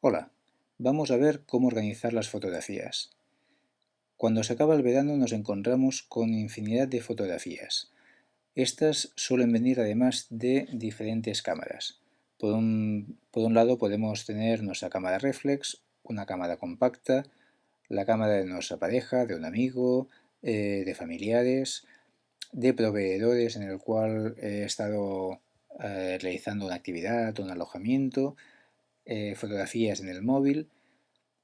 Hola, vamos a ver cómo organizar las fotografías. Cuando se acaba el verano nos encontramos con infinidad de fotografías. Estas suelen venir además de diferentes cámaras. Por un, lado podemos tener nuestra cámara reflex, una cámara compacta, la cámara de nuestra pareja, de un amigo, eh, de familiares, de proveedores en el cual he estado eh, realizando una actividad, un alojamiento, eh, fotografías en el móvil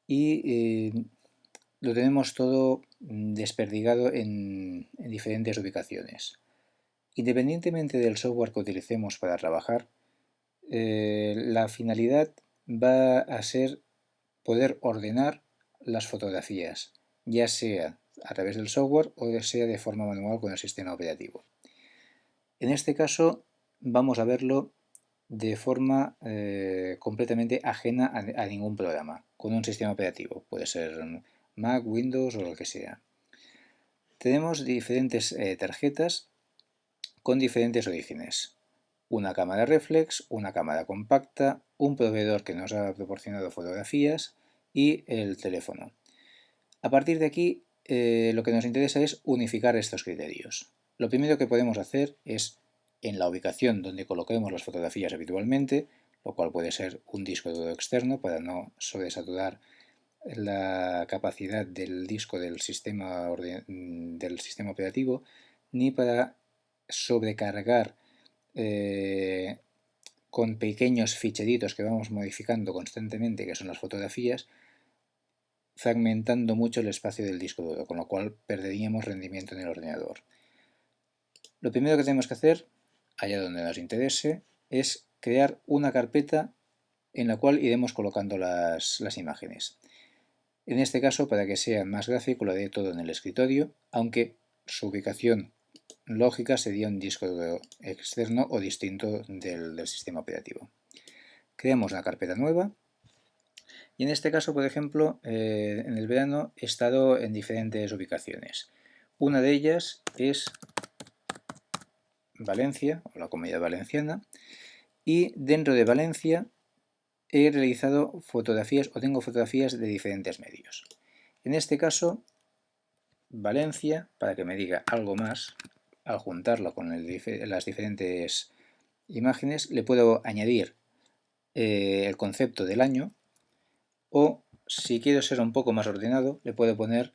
y eh, lo tenemos todo desperdigado en, diferentes ubicaciones. Independientemente del software que utilicemos para trabajar, eh, la finalidad va a ser poder ordenar las fotografías, ya sea a través del software o sea de forma manual con el sistema operativo. En este caso vamos a verlo de forma eh, completamente ajena a, ningún programa, con un sistema operativo, puede ser Mac, Windows o lo que sea. Tenemos diferentes eh, tarjetas con diferentes orígenes. Una cámara reflex, una cámara compacta, un proveedor que nos ha proporcionado fotografías y el teléfono. A partir de aquí eh, lo que nos interesa es unificar estos criterios. Lo primero que podemos hacer es en la ubicación donde coloquemos las fotografías habitualmente, lo cual puede ser un disco duro externo para no sobresaturar la capacidad del disco del sistema, del sistema operativo, ni para sobrecargar eh, con pequeños ficheritos que vamos modificando constantemente, que son las fotografías, fragmentando mucho el espacio del disco duro, con lo cual perderíamos rendimiento en el ordenador. Lo primero que tenemos que hacer allá donde nos interese, es crear una carpeta en la cual iremos colocando las, imágenes. En este caso, para que sea más gráfico, lo haré todo en el escritorio, aunque su ubicación lógica sería un disco externo o distinto del, sistema operativo. Creamos una carpeta nueva y en este caso, por ejemplo, eh, en el verano he estado en diferentes ubicaciones. Una de ellas es Valencia, o la Comunidad Valenciana, y dentro de Valencia he realizado fotografías o tengo fotografías de diferentes medios. En este caso, Valencia, para que me diga algo más, al juntarlo con las diferentes imágenes, le puedo añadir eh, el concepto del año o, si quiero ser un poco más ordenado, le puedo poner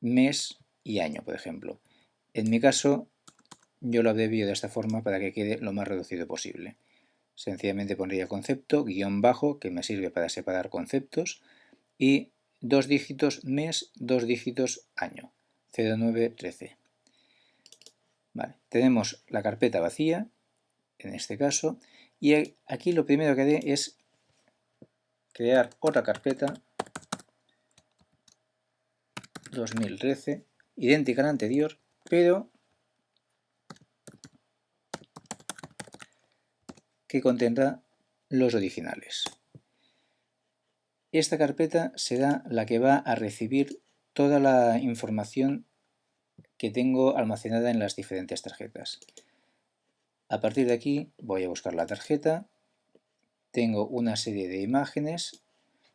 mes y año, por ejemplo. En mi caso, yo lo abrevio de esta forma para que quede lo más reducido posible. Sencillamente pondría concepto, guion bajo, que me sirve para separar conceptos, y dos dígitos mes, dos dígitos año, 0913. Vale, tenemos la carpeta vacía, en este caso, y aquí lo primero que haré es crear otra carpeta 2013, idéntica a la anterior, pero contendrá los originales. Esta carpeta será la que va a recibir toda la información que tengo almacenada en las diferentes tarjetas. A partir de aquí voy a buscar la tarjeta, tengo una serie de imágenes,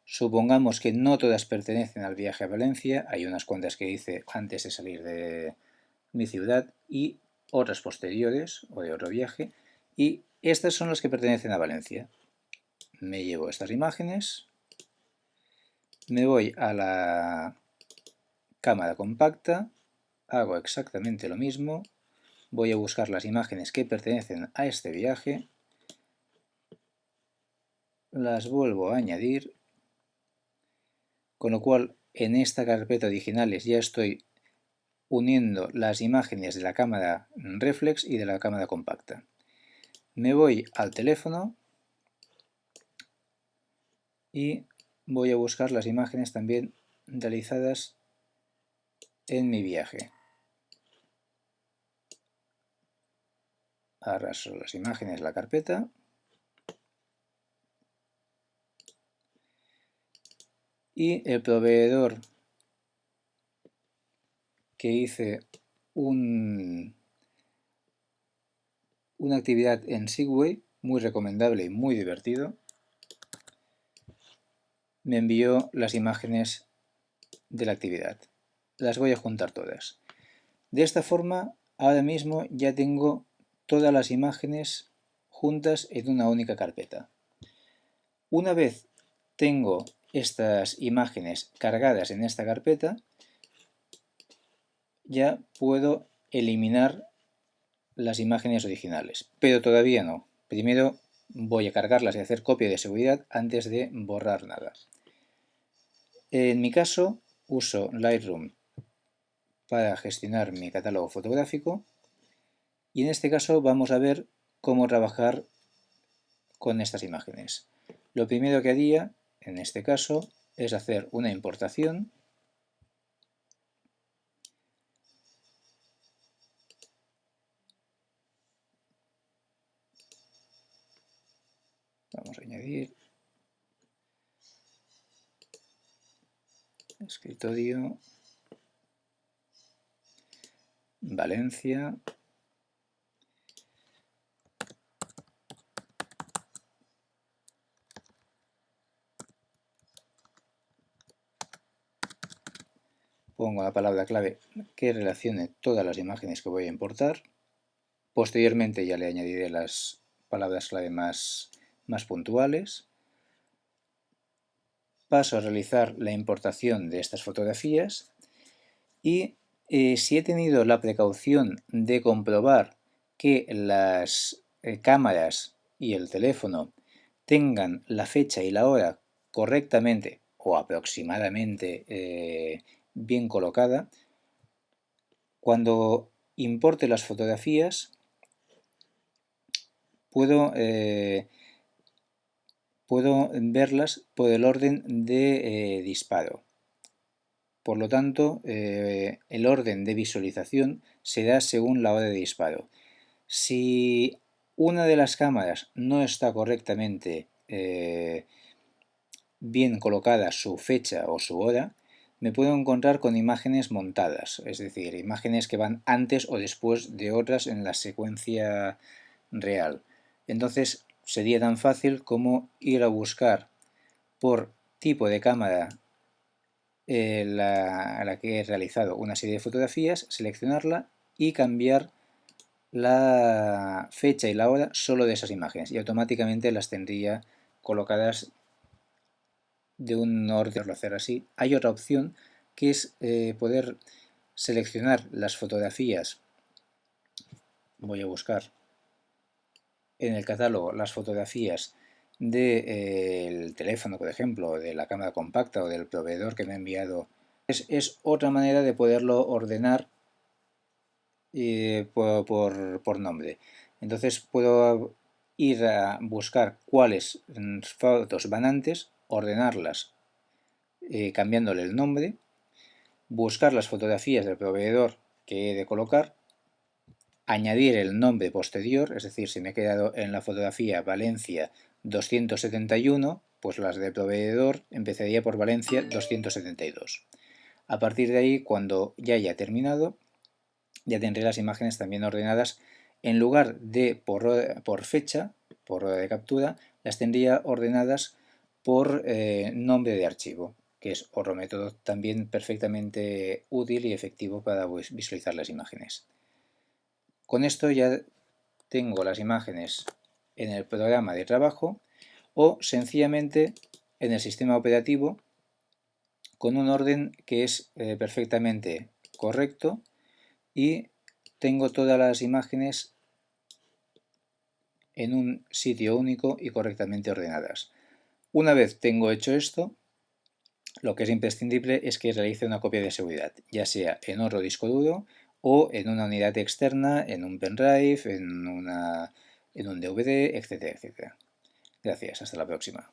supongamos que no todas pertenecen al viaje a Valencia, hay unas cuantas que hice antes de salir de mi ciudad y otras posteriores o de otro viaje, y estas son las que pertenecen a Valencia. Me llevo estas imágenes, me voy a la cámara compacta, hago exactamente lo mismo, voy a buscar las imágenes que pertenecen a este viaje, las vuelvo a añadir, con lo cual en esta carpeta originales ya estoy uniendo las imágenes de la cámara reflex y de la cámara compacta. Me voy al teléfono y voy a buscar las imágenes también realizadas en mi viaje. Arrastro las imágenes la carpeta. Y el proveedor que hice un una actividad en Segway muy recomendable y muy divertido. me envió las imágenes de la actividad. Las voy a juntar todas. De esta forma, ahora mismo ya tengo todas las imágenes juntas en una única carpeta. Una vez tengo estas imágenes cargadas en esta carpeta, ya puedo eliminar las imágenes originales, pero todavía no. Primero voy a cargarlas y hacer copia de seguridad antes de borrar nada. En mi caso uso Lightroom para gestionar mi catálogo fotográfico y en este caso vamos a ver cómo trabajar con estas imágenes. Lo primero que haría, en este caso, es hacer una importación Vamos a añadir. Escritorio. Valencia. Pongo la palabra clave que relacione todas las imágenes que voy a importar. Posteriormente ya le añadiré las palabras clave más, más puntuales. Paso a realizar la importación de estas fotografías y eh, si he tenido la precaución de comprobar que las eh, cámaras y el teléfono tengan la fecha y la hora correctamente o aproximadamente eh, bien colocada. Cuando importe las fotografías, puedo, puedo verlas por el orden de eh, disparo. Por lo tanto, eh, el orden de visualización se da según la hora de disparo. Si una de las cámaras no está correctamente bien colocada su fecha o su hora, me puedo encontrar con imágenes montadas, es decir, imágenes que van antes o después de otras en la secuencia real. Entonces sería tan fácil como ir a buscar por tipo de cámara eh, a la que he realizado una serie de fotografías, seleccionarla y cambiar la fecha y la hora solo de esas imágenes y automáticamente las tendría colocadas de un orden hacer así. Hay otra opción que es eh, poder seleccionar las fotografías. Voy a buscar en el catálogo las fotografías del eh, teléfono, por ejemplo, de la cámara compacta o del proveedor que me ha enviado. Es, otra manera de poderlo ordenar eh, por, por nombre. Entonces puedo ir a buscar cuáles mm, fotos van antes ordenarlas eh, cambiándole el nombre, buscar las fotografías del proveedor que he de colocar, añadir el nombre posterior, es decir, si me he quedado en la fotografía Valencia 271, pues las del proveedor empezaría por Valencia 272. A partir de ahí, cuando ya haya terminado, ya tendré las imágenes también ordenadas en lugar de por, fecha, por de captura, las tendría ordenadas por eh, nombre de archivo, que es otro método también perfectamente útil y efectivo para visualizar las imágenes. Con esto ya tengo las imágenes en el programa de trabajo o sencillamente en el sistema operativo con un orden que es eh, perfectamente correcto y tengo todas las imágenes en un sitio único y correctamente ordenadas. Una vez tengo hecho esto, lo que es imprescindible es que realice una copia de seguridad, ya sea en otro disco duro o en una unidad externa, en un pendrive, en, una, en un DVD, etcétera, etcétera. Gracias, hasta la próxima.